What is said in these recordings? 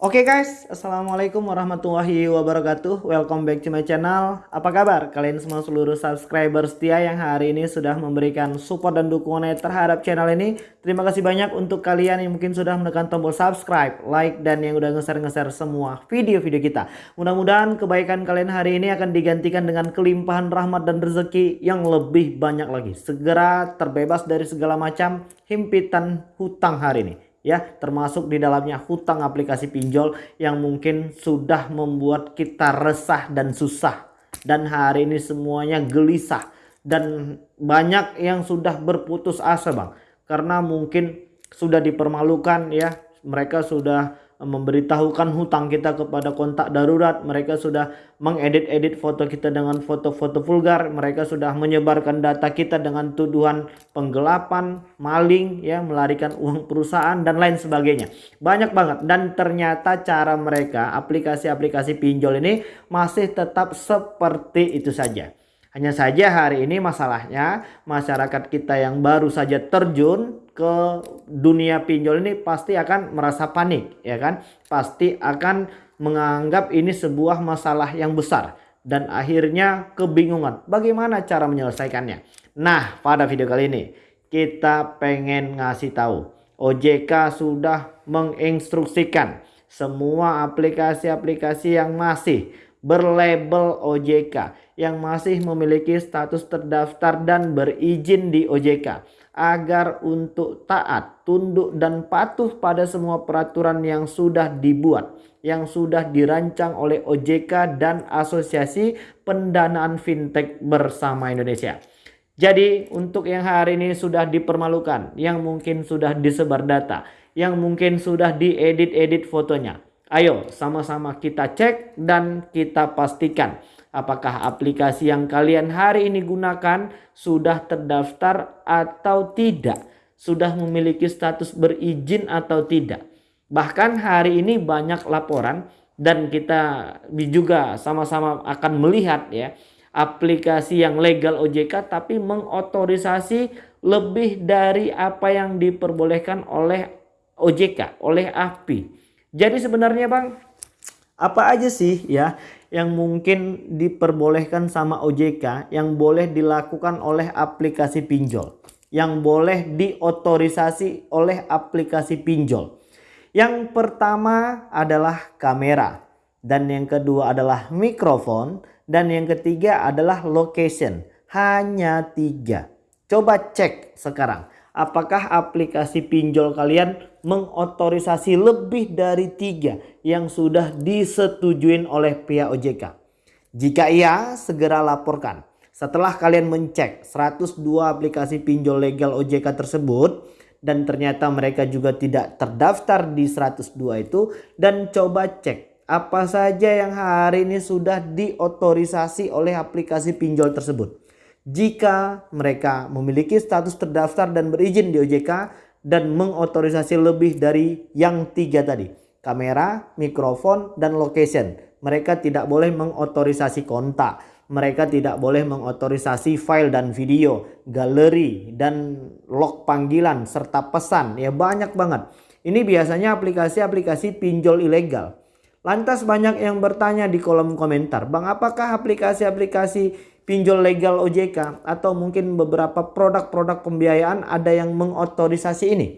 Oke okay guys, Assalamualaikum warahmatullahi wabarakatuh. Welcome back to my channel. Apa kabar? Kalian semua seluruh subscriber setia yang hari ini sudah memberikan support dan dukungannya terhadap channel ini. Terima kasih banyak untuk kalian yang mungkin sudah menekan tombol subscribe, like, dan yang udah nge-share-nge-share semua video-video kita. Mudah-mudahan kebaikan kalian hari ini akan digantikan dengan kelimpahan rahmat dan rezeki yang lebih banyak lagi. Segera terbebas dari segala macam himpitan hutang hari ini ya termasuk di dalamnya hutang aplikasi pinjol yang mungkin sudah membuat kita resah dan susah. Dan hari ini semuanya gelisah. Dan banyak yang sudah berputus asa Bang. Karena mungkin sudah dipermalukan ya. Mereka sudah memberitahukan hutang kita kepada kontak darurat. Mereka sudah mengedit-edit foto kita dengan foto-foto vulgar. Mereka sudah menyebarkan data kita dengan tuduhan penggelapan, maling, ya, melarikan uang perusahaan dan lain sebagainya. Banyak banget dan ternyata cara mereka aplikasi-aplikasi pinjol ini masih tetap seperti itu saja. Hanya saja hari ini masalahnya masyarakat kita yang baru saja terjun ke dunia pinjol ini pasti akan merasa panik ya kan. Pasti akan menganggap ini sebuah masalah yang besar dan akhirnya kebingungan bagaimana cara menyelesaikannya. Nah pada video kali ini kita pengen ngasih tahu OJK sudah menginstruksikan semua aplikasi-aplikasi yang masih berlabel OJK yang masih memiliki status terdaftar dan berizin di OJK agar untuk taat, tunduk dan patuh pada semua peraturan yang sudah dibuat yang sudah dirancang oleh OJK dan Asosiasi Pendanaan Fintech Bersama Indonesia. Jadi untuk yang hari ini sudah dipermalukan, yang mungkin sudah disebar data, yang mungkin sudah diedit-edit fotonya, Ayo sama-sama kita cek dan kita pastikan apakah aplikasi yang kalian hari ini gunakan sudah terdaftar atau tidak. Sudah memiliki status berizin atau tidak. Bahkan hari ini banyak laporan dan kita juga sama-sama akan melihat ya aplikasi yang legal OJK tapi mengotorisasi lebih dari apa yang diperbolehkan oleh OJK, oleh API. Jadi sebenarnya Bang, apa aja sih ya yang mungkin diperbolehkan sama OJK yang boleh dilakukan oleh aplikasi pinjol? Yang boleh diotorisasi oleh aplikasi pinjol? Yang pertama adalah kamera. Dan yang kedua adalah mikrofon. Dan yang ketiga adalah location. Hanya tiga. Coba cek sekarang apakah aplikasi pinjol kalian mengotorisasi lebih dari tiga yang sudah disetujui oleh pihak OJK. Jika iya, segera laporkan. Setelah kalian mencek 102 aplikasi pinjol legal OJK tersebut dan ternyata mereka juga tidak terdaftar di 102 itu dan coba cek apa saja yang hari ini sudah diotorisasi oleh aplikasi pinjol tersebut jika mereka memiliki status terdaftar dan berizin di OJK dan mengotorisasi lebih dari yang tiga tadi. Kamera, mikrofon, dan location. Mereka tidak boleh mengotorisasi kontak. Mereka tidak boleh mengotorisasi file dan video, galeri, dan log panggilan, serta pesan. Ya banyak banget. Ini biasanya aplikasi-aplikasi pinjol ilegal. Lantas banyak yang bertanya di kolom komentar, Bang apakah aplikasi-aplikasi pinjol legal OJK atau mungkin beberapa produk-produk pembiayaan ada yang mengotorisasi ini?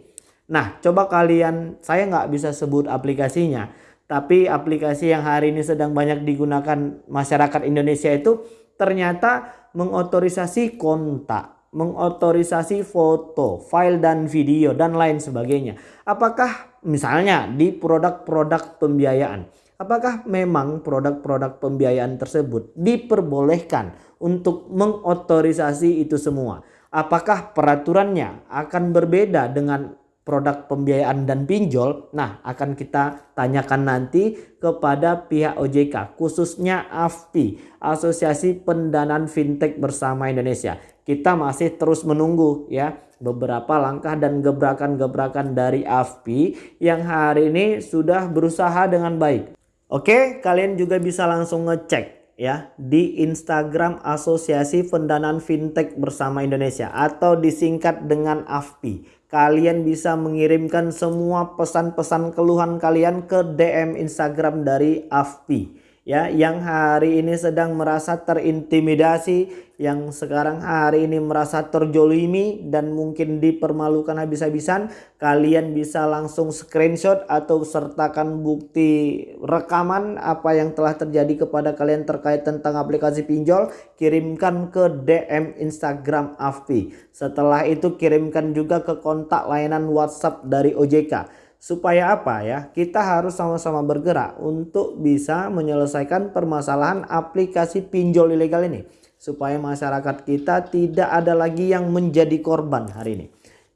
Nah coba kalian, saya nggak bisa sebut aplikasinya, tapi aplikasi yang hari ini sedang banyak digunakan masyarakat Indonesia itu ternyata mengotorisasi kontak, mengotorisasi foto, file dan video dan lain sebagainya. Apakah misalnya di produk-produk pembiayaan. Apakah memang produk-produk pembiayaan tersebut diperbolehkan untuk mengotorisasi itu semua? Apakah peraturannya akan berbeda dengan produk pembiayaan dan pinjol? Nah, akan kita tanyakan nanti kepada pihak OJK, khususnya AFPI, Asosiasi Pendanaan Fintech Bersama Indonesia. Kita masih terus menunggu ya beberapa langkah dan gebrakan-gebrakan dari AFPI yang hari ini sudah berusaha dengan baik. Oke, kalian juga bisa langsung ngecek ya di Instagram Asosiasi Pendanaan Fintech Bersama Indonesia atau disingkat dengan AFPI. kalian bisa mengirimkan semua pesan-pesan keluhan kalian ke DM Instagram dari AFPI ya yang hari ini sedang merasa terintimidasi yang sekarang hari ini merasa terjolimi dan mungkin dipermalukan habis-habisan kalian bisa langsung screenshot atau sertakan bukti rekaman apa yang telah terjadi kepada kalian terkait tentang aplikasi pinjol kirimkan ke DM Instagram AFPI. Setelah itu kirimkan juga ke kontak layanan WhatsApp dari OJK Supaya apa ya? Kita harus sama-sama bergerak untuk bisa menyelesaikan permasalahan aplikasi pinjol ilegal ini. Supaya masyarakat kita tidak ada lagi yang menjadi korban hari ini.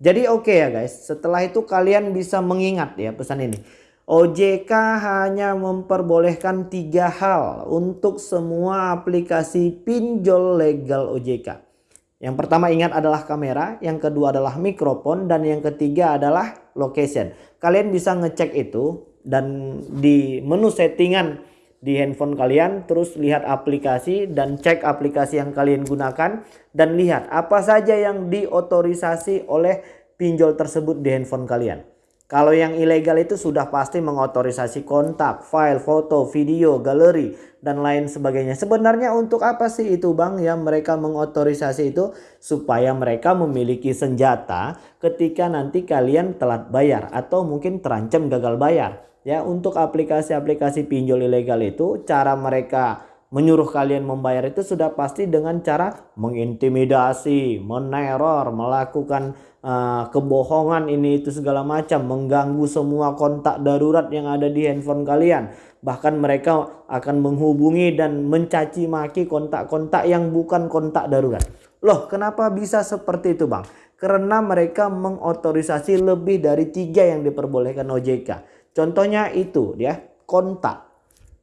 Jadi oke okay ya guys, setelah itu kalian bisa mengingat ya pesan ini. OJK hanya memperbolehkan tiga hal untuk semua aplikasi pinjol legal OJK. Yang pertama ingat adalah kamera, yang kedua adalah mikrofon, dan yang ketiga adalah location. Kalian bisa ngecek itu dan di menu settingan di handphone kalian terus lihat aplikasi dan cek aplikasi yang kalian gunakan dan lihat apa saja yang diotorisasi oleh pinjol tersebut di handphone kalian. Kalau yang ilegal itu sudah pasti mengotorisasi kontak, file, foto, video, galeri, dan lain sebagainya. Sebenarnya untuk apa sih itu bang ya mereka mengotorisasi itu? Supaya mereka memiliki senjata ketika nanti kalian telat bayar atau mungkin terancam gagal bayar. Ya untuk aplikasi-aplikasi pinjol ilegal itu cara mereka menyuruh kalian membayar itu sudah pasti dengan cara mengintimidasi, meneror, melakukan uh, kebohongan ini itu segala macam mengganggu semua kontak darurat yang ada di handphone kalian. Bahkan mereka akan menghubungi dan mencaci maki kontak-kontak yang bukan kontak darurat. Loh kenapa bisa seperti itu bang? Karena mereka mengotorisasi lebih dari tiga yang diperbolehkan OJK contohnya itu ya kontak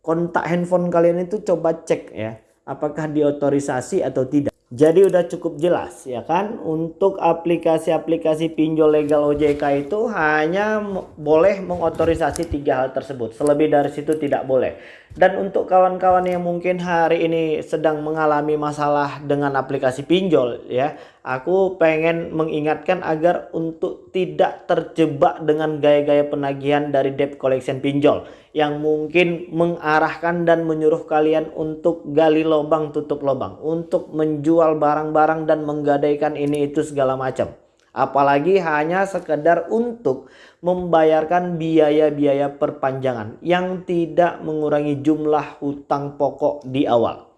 kontak handphone kalian itu coba cek ya apakah diotorisasi atau tidak jadi udah cukup jelas ya kan untuk aplikasi-aplikasi pinjol legal OJK itu hanya boleh mengotorisasi tiga hal tersebut. Selebih dari situ tidak boleh. Dan untuk kawan-kawan yang mungkin hari ini sedang mengalami masalah dengan aplikasi pinjol ya, aku pengen mengingatkan agar untuk tidak terjebak dengan gaya-gaya penagihan dari debt collection pinjol yang mungkin mengarahkan dan menyuruh kalian untuk gali lubang tutup lubang, untuk menjual barang-barang dan menggadaikan ini itu segala macam. Apalagi hanya sekedar untuk membayarkan biaya-biaya perpanjangan yang tidak mengurangi jumlah hutang pokok di awal.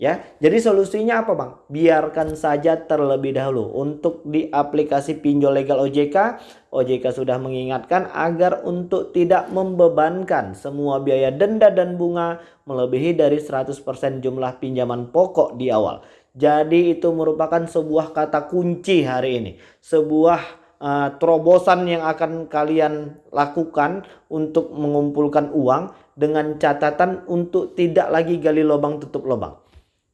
Ya, jadi solusinya apa bang? Biarkan saja terlebih dahulu untuk di aplikasi pinjol legal OJK. OJK sudah mengingatkan agar untuk tidak membebankan semua biaya denda dan bunga melebihi dari 100% jumlah pinjaman pokok di awal. Jadi itu merupakan sebuah kata kunci hari ini. Sebuah uh, terobosan yang akan kalian lakukan untuk mengumpulkan uang dengan catatan untuk tidak lagi gali lubang tutup lubang.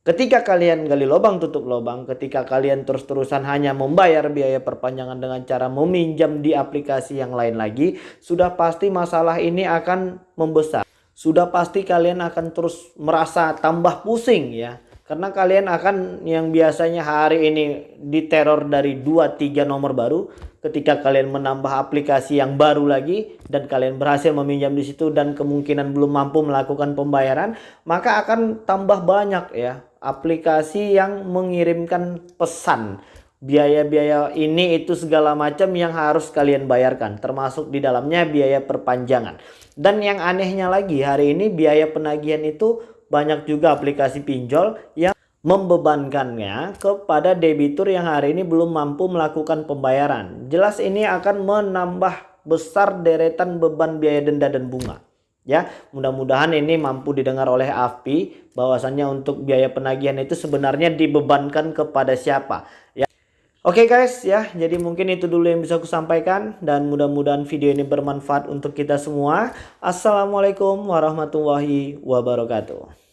Ketika kalian gali lubang tutup lubang, ketika kalian terus-terusan hanya membayar biaya perpanjangan dengan cara meminjam di aplikasi yang lain lagi, sudah pasti masalah ini akan membesar. Sudah pasti kalian akan terus merasa tambah pusing ya karena kalian akan yang biasanya hari ini diteror dari 2-3 nomor baru. Ketika kalian menambah aplikasi yang baru lagi. Dan kalian berhasil meminjam di situ dan kemungkinan belum mampu melakukan pembayaran. Maka akan tambah banyak ya aplikasi yang mengirimkan pesan. Biaya-biaya ini itu segala macam yang harus kalian bayarkan. Termasuk di dalamnya biaya perpanjangan. Dan yang anehnya lagi hari ini biaya penagihan itu banyak juga aplikasi pinjol yang membebankannya kepada debitur yang hari ini belum mampu melakukan pembayaran. Jelas ini akan menambah besar deretan beban biaya denda dan bunga. Ya, mudah-mudahan ini mampu didengar oleh AFPI bahwasannya untuk biaya penagihan itu sebenarnya dibebankan kepada siapa. Ya. Oke okay guys ya, jadi mungkin itu dulu yang bisa aku sampaikan dan mudah-mudahan video ini bermanfaat untuk kita semua. Assalamualaikum warahmatullahi wabarakatuh.